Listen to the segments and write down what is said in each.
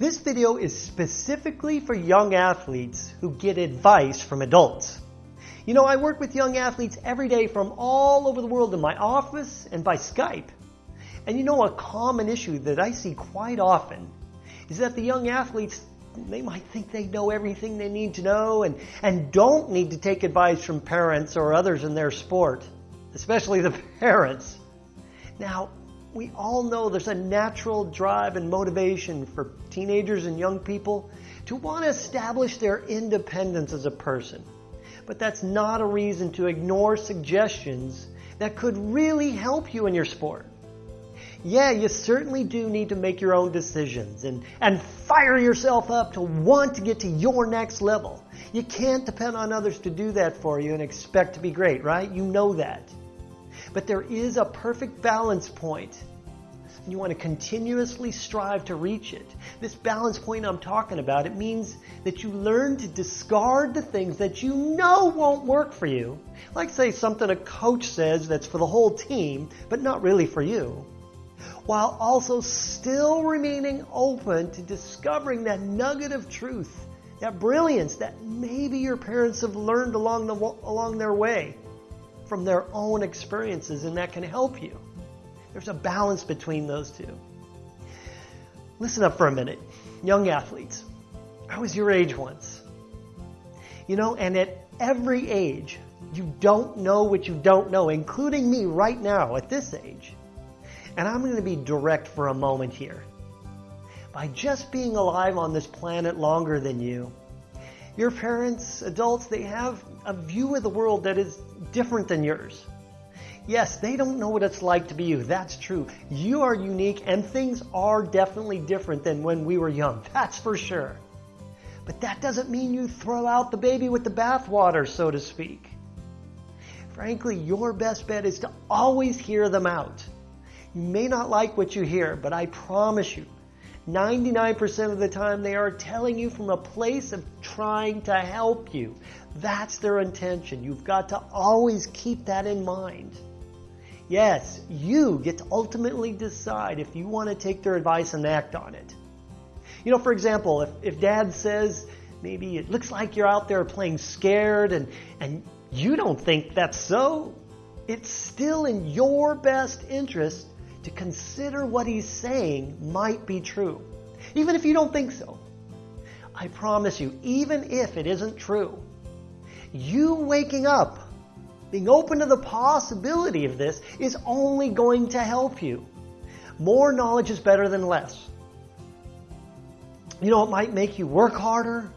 This video is specifically for young athletes who get advice from adults. You know, I work with young athletes every day from all over the world in my office and by Skype. And you know, a common issue that I see quite often is that the young athletes, they might think they know everything they need to know and, and don't need to take advice from parents or others in their sport, especially the parents. Now, we all know there's a natural drive and motivation for teenagers and young people to want to establish their independence as a person. But that's not a reason to ignore suggestions that could really help you in your sport. Yeah, you certainly do need to make your own decisions and, and fire yourself up to want to get to your next level. You can't depend on others to do that for you and expect to be great, right? You know that. But there is a perfect balance point. You want to continuously strive to reach it. This balance point I'm talking about, it means that you learn to discard the things that you know won't work for you. Like say something a coach says that's for the whole team, but not really for you. While also still remaining open to discovering that nugget of truth, that brilliance that maybe your parents have learned along, the, along their way from their own experiences and that can help you. There's a balance between those two. Listen up for a minute. Young athletes, I was your age once. You know, and at every age, you don't know what you don't know, including me right now at this age. And I'm going to be direct for a moment here. By just being alive on this planet longer than you, your parents, adults, they have a view of the world that is different than yours. Yes, they don't know what it's like to be you. That's true. You are unique and things are definitely different than when we were young. That's for sure. But that doesn't mean you throw out the baby with the bathwater, so to speak. Frankly, your best bet is to always hear them out. You may not like what you hear, but I promise you, 99% of the time they are telling you from a place of trying to help you. That's their intention. You've got to always keep that in mind. Yes, you get to ultimately decide if you want to take their advice and act on it. You know, for example, if, if dad says, maybe it looks like you're out there playing scared and, and you don't think that's so, it's still in your best interest to consider what he's saying might be true, even if you don't think so. I promise you, even if it isn't true, you waking up, being open to the possibility of this is only going to help you. More knowledge is better than less. You know, it might make you work harder,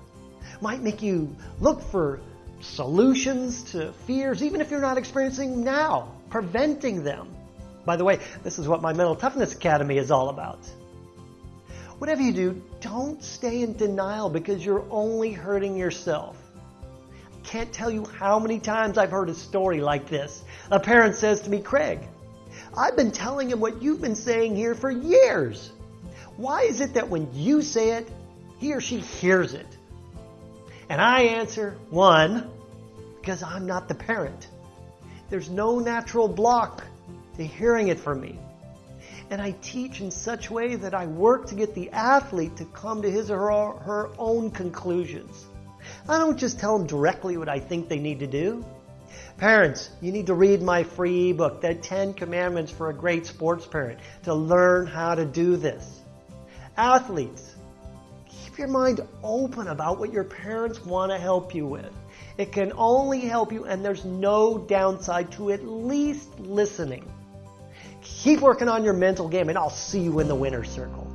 might make you look for solutions to fears, even if you're not experiencing now, preventing them. By the way, this is what my Mental Toughness Academy is all about. Whatever you do, don't stay in denial because you're only hurting yourself. I can't tell you how many times I've heard a story like this. A parent says to me, Craig, I've been telling him what you've been saying here for years. Why is it that when you say it, he or she hears it? And I answer, one, because I'm not the parent. There's no natural block to hearing it from me. And I teach in such a way that I work to get the athlete to come to his or her own conclusions. I don't just tell them directly what I think they need to do. Parents, you need to read my free ebook, The 10 Commandments for a Great Sports Parent, to learn how to do this. Athletes, keep your mind open about what your parents want to help you with. It can only help you, and there's no downside to at least listening. Keep working on your mental game, and I'll see you in the winner's circle.